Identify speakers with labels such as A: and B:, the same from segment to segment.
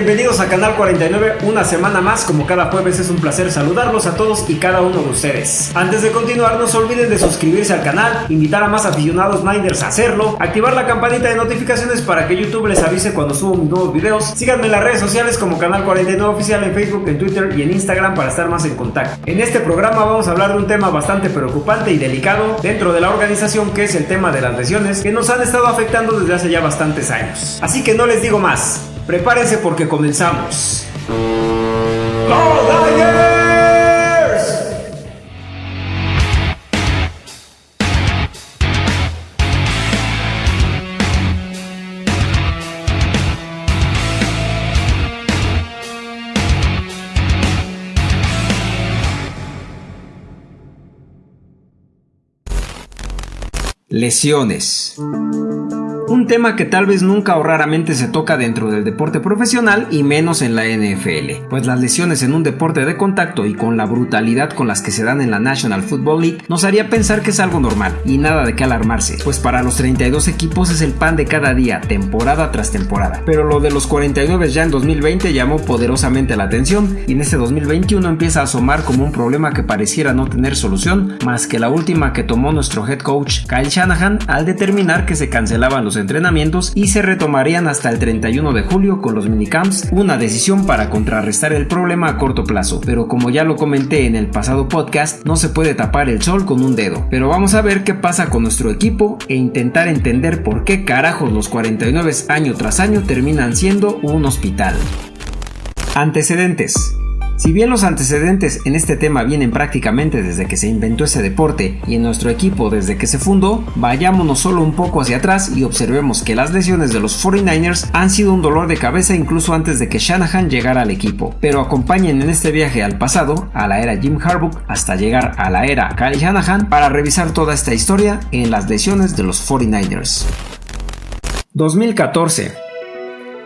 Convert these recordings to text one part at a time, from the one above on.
A: Bienvenidos a Canal 49, una semana más, como cada jueves es un placer saludarlos a todos y cada uno de ustedes. Antes de continuar, no se olviden de suscribirse al canal, invitar a más aficionados Niners a hacerlo, activar la campanita de notificaciones para que YouTube les avise cuando subo mis nuevos videos, síganme en las redes sociales como Canal 49 Oficial en Facebook, en Twitter y en Instagram para estar más en contacto. En este programa vamos a hablar de un tema bastante preocupante y delicado dentro de la organización que es el tema de las lesiones que nos han estado afectando desde hace ya bastantes años. Así que no les digo más, Prepárense porque comenzamos. Lesiones. Tema que tal vez nunca o raramente se toca dentro del deporte profesional y menos en la NFL, pues las lesiones en un deporte de contacto y con la brutalidad con las que se dan en la National Football League nos haría pensar que es algo normal y nada de qué alarmarse, pues para los 32 equipos es el pan de cada día, temporada tras temporada. Pero lo de los 49 ya en 2020 llamó poderosamente la atención y en este 2021 empieza a asomar como un problema que pareciera no tener solución más que la última que tomó nuestro head coach Kyle Shanahan al determinar que se cancelaban los entrenamientos y se retomarían hasta el 31 de julio con los minicamps, una decisión para contrarrestar el problema a corto plazo, pero como ya lo comenté en el pasado podcast, no se puede tapar el sol con un dedo. Pero vamos a ver qué pasa con nuestro equipo e intentar entender por qué carajos los 49 año tras año terminan siendo un hospital. Antecedentes si bien los antecedentes en este tema vienen prácticamente desde que se inventó ese deporte y en nuestro equipo desde que se fundó, vayámonos solo un poco hacia atrás y observemos que las lesiones de los 49ers han sido un dolor de cabeza incluso antes de que Shanahan llegara al equipo. Pero acompañen en este viaje al pasado, a la era Jim Harbaugh, hasta llegar a la era Kyle Shanahan para revisar toda esta historia en las lesiones de los 49ers. 2014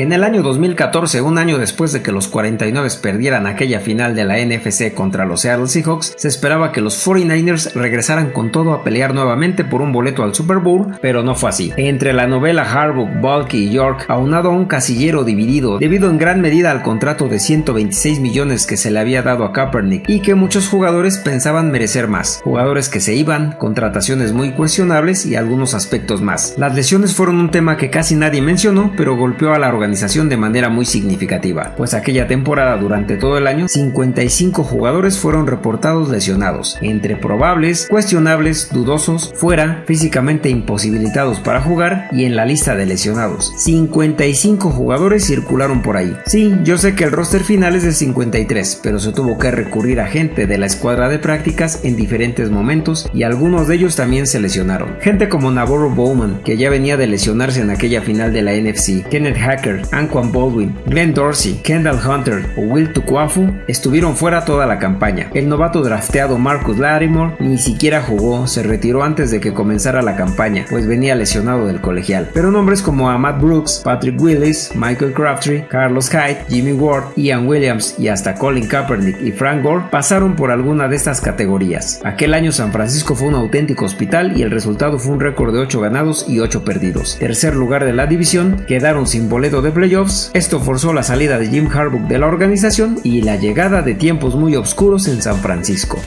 A: en el año 2014, un año después de que los 49 perdieran aquella final de la NFC contra los Seattle Seahawks, se esperaba que los 49ers regresaran con todo a pelear nuevamente por un boleto al Super Bowl, pero no fue así. Entre la novela Harbaugh, Bulky y York, aunado a un casillero dividido debido en gran medida al contrato de 126 millones que se le había dado a Kaepernick y que muchos jugadores pensaban merecer más, jugadores que se iban, contrataciones muy cuestionables y algunos aspectos más. Las lesiones fueron un tema que casi nadie mencionó, pero golpeó a la organización de manera muy significativa, pues aquella temporada durante todo el año 55 jugadores fueron reportados lesionados, entre probables, cuestionables, dudosos, fuera, físicamente imposibilitados para jugar y en la lista de lesionados. 55 jugadores circularon por ahí. Sí, yo sé que el roster final es de 53, pero se tuvo que recurrir a gente de la escuadra de prácticas en diferentes momentos y algunos de ellos también se lesionaron. Gente como Navarro Bowman, que ya venía de lesionarse en aquella final de la NFC, Kenneth Hacker, Anquan Baldwin, Glenn Dorsey, Kendall Hunter o Will Tukwafu estuvieron fuera toda la campaña. El novato drafteado Marcus Lattimore ni siquiera jugó, se retiró antes de que comenzara la campaña, pues venía lesionado del colegial. Pero nombres como Matt Brooks, Patrick Willis, Michael Crabtree, Carlos Hyde, Jimmy Ward, Ian Williams y hasta Colin Kaepernick y Frank Gore pasaron por alguna de estas categorías. Aquel año San Francisco fue un auténtico hospital y el resultado fue un récord de 8 ganados y 8 perdidos. Tercer lugar de la división, quedaron sin boleto de playoffs, esto forzó la salida de Jim Harbaugh de la organización y la llegada de tiempos muy oscuros en San Francisco.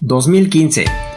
A: 2015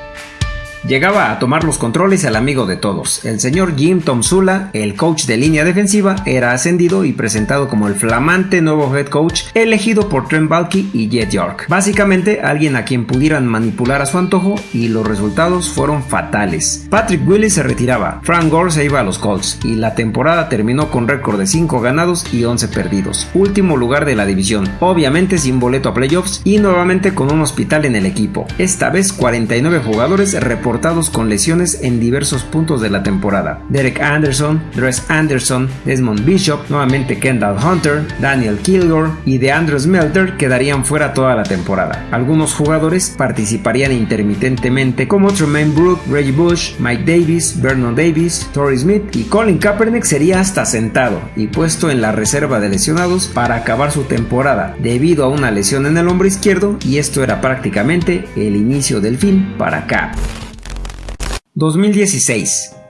A: Llegaba a tomar los controles el amigo de todos. El señor Jim Tomsula, el coach de línea defensiva, era ascendido y presentado como el flamante nuevo head coach elegido por Trent Balky y Jet York. Básicamente alguien a quien pudieran manipular a su antojo y los resultados fueron fatales. Patrick Willis se retiraba, Frank Gore se iba a los Colts y la temporada terminó con récord de 5 ganados y 11 perdidos. Último lugar de la división, obviamente sin boleto a playoffs y nuevamente con un hospital en el equipo. Esta vez 49 jugadores reportaron con lesiones en diversos puntos de la temporada. Derek Anderson, Dres Anderson, Desmond Bishop, nuevamente Kendall Hunter, Daniel Kilgore y DeAndre Smelter quedarían fuera toda la temporada. Algunos jugadores participarían intermitentemente como Tremaine Brook, Reggie Bush, Mike Davis, Vernon Davis, Torrey Smith y Colin Kaepernick sería hasta sentado y puesto en la reserva de lesionados para acabar su temporada debido a una lesión en el hombro izquierdo y esto era prácticamente el inicio del fin para Cap. 2016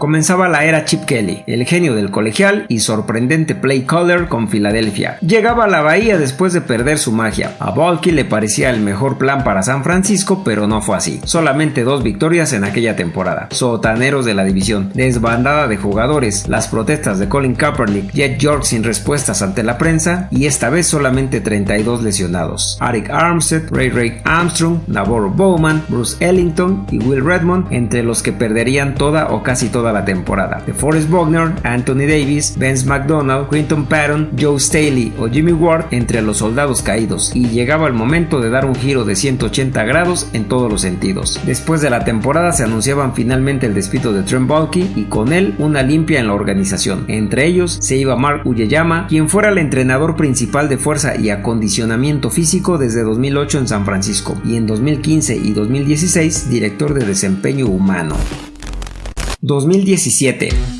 A: Comenzaba la era Chip Kelly, el genio del colegial y sorprendente play caller con Filadelfia. Llegaba a la bahía después de perder su magia. A Balky le parecía el mejor plan para San Francisco, pero no fue así. Solamente dos victorias en aquella temporada. Sotaneros de la división, desbandada de jugadores, las protestas de Colin Kaepernick, Jet York sin respuestas ante la prensa y esta vez solamente 32 lesionados. Arik Armstead, Ray Ray Armstrong, Navarro Bowman, Bruce Ellington y Will Redmond entre los que perderían toda o casi toda la temporada. De Forrest Wagner, Anthony Davis, Vince McDonald, Quinton Patton, Joe Staley o Jimmy Ward entre los soldados caídos y llegaba el momento de dar un giro de 180 grados en todos los sentidos. Después de la temporada se anunciaban finalmente el despido de Trent Balky y con él una limpia en la organización. Entre ellos se iba Mark Uyeyama, quien fuera el entrenador principal de fuerza y acondicionamiento físico desde 2008 en San Francisco y en 2015 y 2016 director de desempeño humano. 2017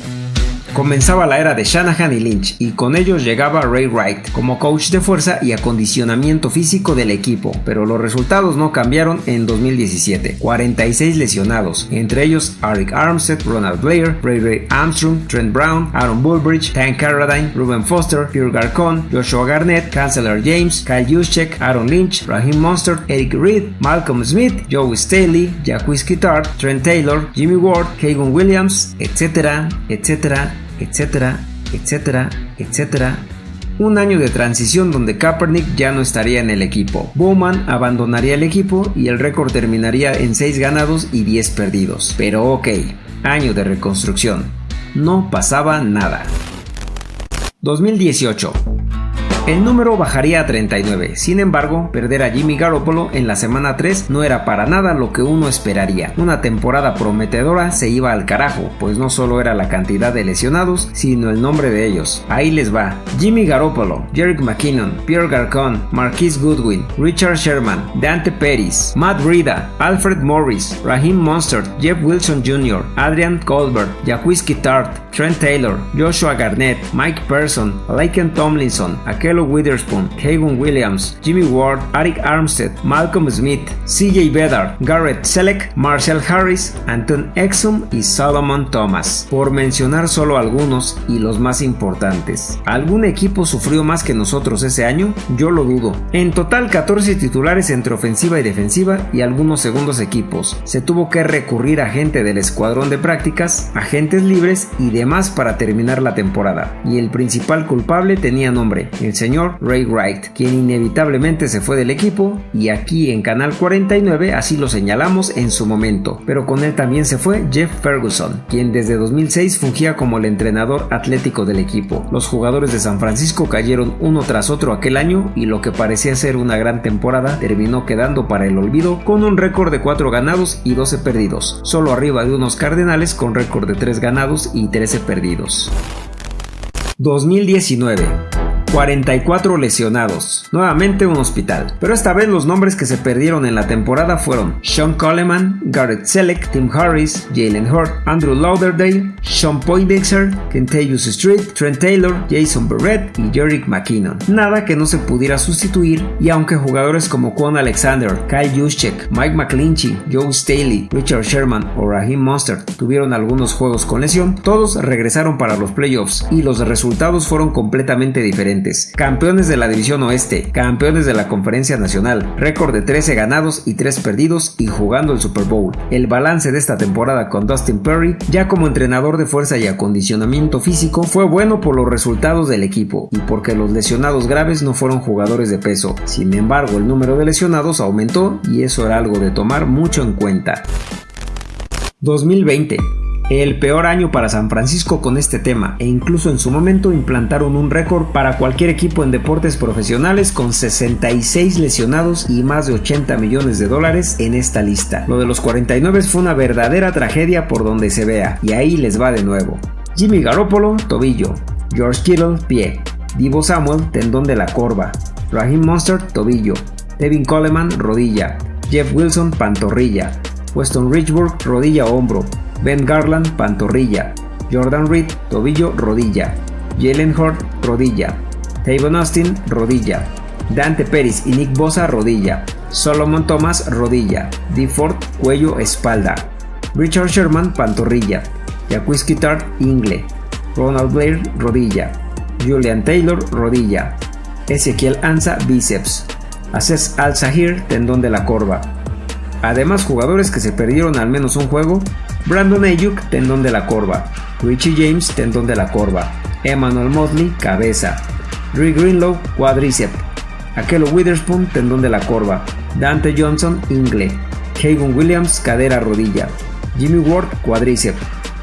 A: Comenzaba la era de Shanahan y Lynch y con ellos llegaba Ray Wright como coach de fuerza y acondicionamiento físico del equipo, pero los resultados no cambiaron en 2017. 46 lesionados, entre ellos Arik Armstead, Ronald Blair, Ray Ray Armstrong, Trent Brown, Aaron Bullbridge, Tank Carradine, Ruben Foster, Pierre Garcon, Joshua Garnett, Chancellor James, Kyle Juszczyk, Aaron Lynch, Raheem Monster, Eric Reed, Malcolm Smith, Joe Staley, Jacquis Kittard, Trent Taylor, Jimmy Ward, Kagan Williams, etcétera, etcétera etcétera, etcétera, etcétera. Un año de transición donde Kaepernick ya no estaría en el equipo. Bowman abandonaría el equipo y el récord terminaría en 6 ganados y 10 perdidos. Pero ok, año de reconstrucción. No pasaba nada. 2018 el número bajaría a 39, sin embargo, perder a Jimmy Garoppolo en la semana 3 no era para nada lo que uno esperaría. Una temporada prometedora se iba al carajo, pues no solo era la cantidad de lesionados, sino el nombre de ellos. Ahí les va. Jimmy Garoppolo, Jerick McKinnon, Pierre Garcon, Marquise Goodwin, Richard Sherman, Dante Pettis, Matt Rida, Alfred Morris, Raheem Monster, Jeff Wilson Jr., Adrian Colbert, Jacquizky Tart, Trent Taylor, Joshua Garnett, Mike Person, Laken Tomlinson, Akello Witherspoon, Hagan Williams, Jimmy Ward, Arik Armstead, Malcolm Smith, CJ Bedard, Garrett Selleck, Marshall Harris, Anton Exum y Solomon Thomas, por mencionar solo algunos y los más importantes. ¿Algún equipo sufrió más que nosotros ese año? Yo lo dudo. En total 14 titulares entre ofensiva y defensiva y algunos segundos equipos. Se tuvo que recurrir a gente del escuadrón de prácticas, agentes libres y demás para terminar la temporada. Y el principal culpable tenía nombre, el señor Ray Wright, quien inevitablemente se fue del equipo y aquí en Canal 49 así lo señalamos en su momento, pero con él también se fue Jeff Ferguson, quien desde 2006 fungía como el entrenador atlético del equipo. Los jugadores de San Francisco cayeron uno tras otro aquel año y lo que parecía ser una gran temporada terminó quedando para el olvido con un récord de 4 ganados y 12 perdidos, solo arriba de unos Cardenales con récord de 3 ganados y 13 perdidos. 2019 44 lesionados, nuevamente un hospital. Pero esta vez los nombres que se perdieron en la temporada fueron Sean Coleman, Garrett Selleck, Tim Harris, Jalen Hurt, Andrew Lauderdale, Sean Poindexter, Kentavious Street, Trent Taylor, Jason Barrett y Jerick McKinnon. Nada que no se pudiera sustituir y aunque jugadores como Quan Alexander, Kyle Juszczyk, Mike McClinchy, Joe Staley, Richard Sherman o Raheem Monster tuvieron algunos juegos con lesión, todos regresaron para los playoffs y los resultados fueron completamente diferentes campeones de la División Oeste, campeones de la Conferencia Nacional, récord de 13 ganados y 3 perdidos y jugando el Super Bowl. El balance de esta temporada con Dustin Perry, ya como entrenador de fuerza y acondicionamiento físico, fue bueno por los resultados del equipo y porque los lesionados graves no fueron jugadores de peso. Sin embargo, el número de lesionados aumentó y eso era algo de tomar mucho en cuenta. 2020 el peor año para San Francisco con este tema e incluso en su momento implantaron un récord para cualquier equipo en deportes profesionales con 66 lesionados y más de 80 millones de dólares en esta lista. Lo de los 49 fue una verdadera tragedia por donde se vea y ahí les va de nuevo. Jimmy Garoppolo, tobillo. George Kittle, pie. Divo Samuel, tendón de la corva. Raheem Monster, tobillo. Devin Coleman, rodilla. Jeff Wilson, pantorrilla. Weston Richburg, rodilla hombro. Ben Garland, pantorrilla. Jordan Reed, tobillo, rodilla. Jalen Hurt, rodilla. Tavon Austin, rodilla. Dante Peris y Nick Bosa, rodilla. Solomon Thomas, rodilla. D. Ford, cuello, espalda. Richard Sherman, pantorrilla. Jacques Tart, ingle. Ronald Blair, rodilla. Julian Taylor, rodilla. Ezequiel Anza, bíceps. Aces Al-Sahir, tendón de la corva. Además, jugadores que se perdieron al menos un juego: Brandon Ayuk, tendón de la corva. Richie James, tendón de la corva. Emmanuel Motley, cabeza. Rick Greenlow, cuádriceps. Akelo Witherspoon, tendón de la corva. Dante Johnson, ingle. Hagan Williams, cadera, rodilla. Jimmy Ward, cuádriceps.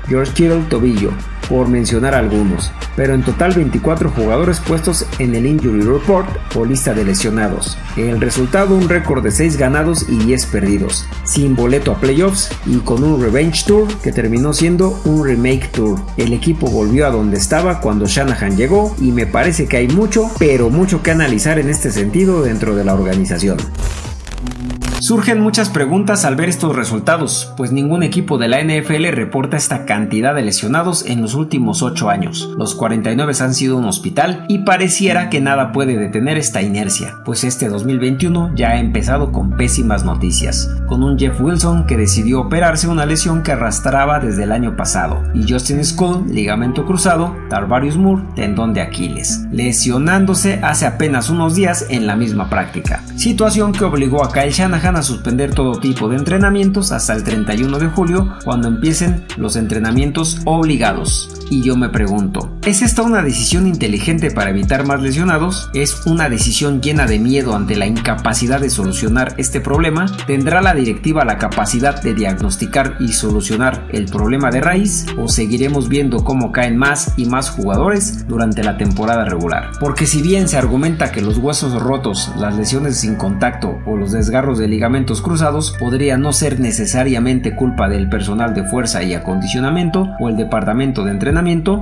A: George Kittle, tobillo por mencionar algunos, pero en total 24 jugadores puestos en el Injury Report o lista de lesionados. El resultado un récord de 6 ganados y 10 perdidos, sin boleto a playoffs y con un Revenge Tour que terminó siendo un Remake Tour. El equipo volvió a donde estaba cuando Shanahan llegó y me parece que hay mucho, pero mucho que analizar en este sentido dentro de la organización. Surgen muchas preguntas al ver estos resultados, pues ningún equipo de la NFL reporta esta cantidad de lesionados en los últimos 8 años. Los 49 han sido un hospital y pareciera que nada puede detener esta inercia, pues este 2021 ya ha empezado con pésimas noticias, con un Jeff Wilson que decidió operarse una lesión que arrastraba desde el año pasado, y Justin Skull, ligamento cruzado, Tarvarius Moore, tendón de Aquiles, lesionándose hace apenas unos días en la misma práctica, situación que obligó a Kyle Shanahan a suspender todo tipo de entrenamientos hasta el 31 de julio cuando empiecen los entrenamientos obligados. Y yo me pregunto, ¿es esta una decisión inteligente para evitar más lesionados? ¿Es una decisión llena de miedo ante la incapacidad de solucionar este problema? ¿Tendrá la directiva la capacidad de diagnosticar y solucionar el problema de raíz? ¿O seguiremos viendo cómo caen más y más jugadores durante la temporada regular? Porque si bien se argumenta que los huesos rotos, las lesiones sin contacto o los desgarros de ligamentos cruzados podría no ser necesariamente culpa del personal de fuerza y acondicionamiento o el departamento de entrenamiento,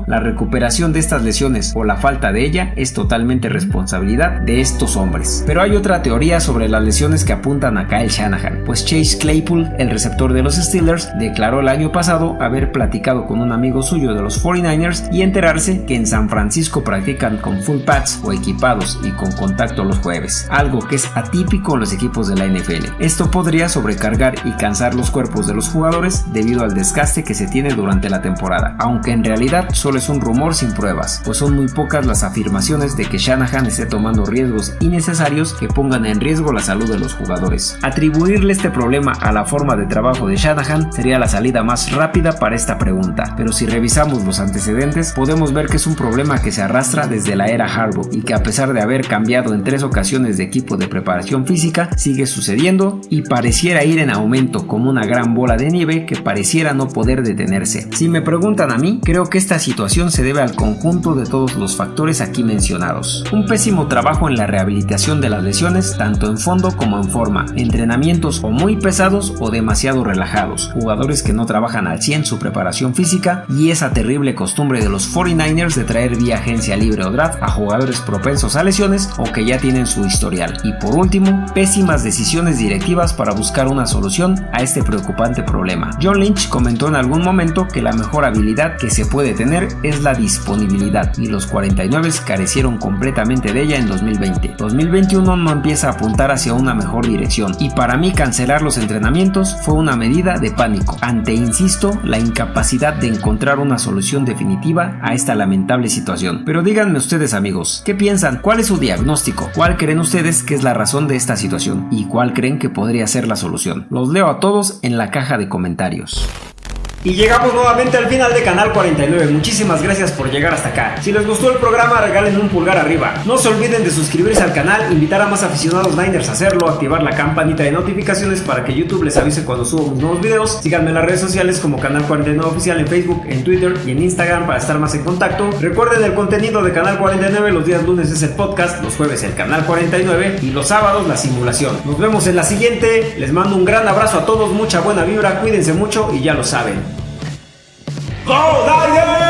A: la recuperación de estas lesiones o la falta de ella es totalmente responsabilidad de estos hombres. Pero hay otra teoría sobre las lesiones que apuntan a Kyle Shanahan, pues Chase Claypool, el receptor de los Steelers, declaró el año pasado haber platicado con un amigo suyo de los 49ers y enterarse que en San Francisco practican con full pads o equipados y con contacto los jueves, algo que es atípico en los equipos de la NFL. Esto podría sobrecargar y cansar los cuerpos de los jugadores debido al desgaste que se tiene durante la temporada, aunque en realidad solo es un rumor sin pruebas, pues son muy pocas las afirmaciones de que Shanahan esté tomando riesgos innecesarios que pongan en riesgo la salud de los jugadores. Atribuirle este problema a la forma de trabajo de Shanahan sería la salida más rápida para esta pregunta, pero si revisamos los antecedentes podemos ver que es un problema que se arrastra desde la era Harbaugh y que a pesar de haber cambiado en tres ocasiones de equipo de preparación física sigue sucediendo y pareciera ir en aumento como una gran bola de nieve que pareciera no poder detenerse. Si me preguntan a mí, creo que esta situación se debe al conjunto de todos los factores aquí mencionados. Un pésimo trabajo en la rehabilitación de las lesiones, tanto en fondo como en forma, entrenamientos o muy pesados o demasiado relajados, jugadores que no trabajan al 100 su preparación física y esa terrible costumbre de los 49ers de traer vía agencia libre o draft a jugadores propensos a lesiones o que ya tienen su historial. Y por último, pésimas decisiones directivas para buscar una solución a este preocupante problema. John Lynch comentó en algún momento que la mejor habilidad que se puede tener es la disponibilidad y los 49 carecieron completamente de ella en 2020. 2021 no empieza a apuntar hacia una mejor dirección y para mí cancelar los entrenamientos fue una medida de pánico ante, insisto, la incapacidad de encontrar una solución definitiva a esta lamentable situación. Pero díganme ustedes amigos, ¿qué piensan? ¿Cuál es su diagnóstico? ¿Cuál creen ustedes que es la razón de esta situación? ¿Y cuál creen que podría ser la solución? Los leo a todos en la caja de comentarios. Y llegamos nuevamente al final de Canal 49. Muchísimas gracias por llegar hasta acá. Si les gustó el programa, regalen un pulgar arriba. No se olviden de suscribirse al canal, invitar a más aficionados Niners a hacerlo, activar la campanita de notificaciones para que YouTube les avise cuando subo mis nuevos videos. Síganme en las redes sociales como Canal 49 Oficial en Facebook, en Twitter y en Instagram para estar más en contacto. Recuerden el contenido de Canal 49. Los días lunes es el podcast, los jueves el Canal 49 y los sábados la simulación. Nos vemos en la siguiente. Les mando un gran abrazo a todos, mucha buena vibra, cuídense mucho y ya lo saben. 好，大家。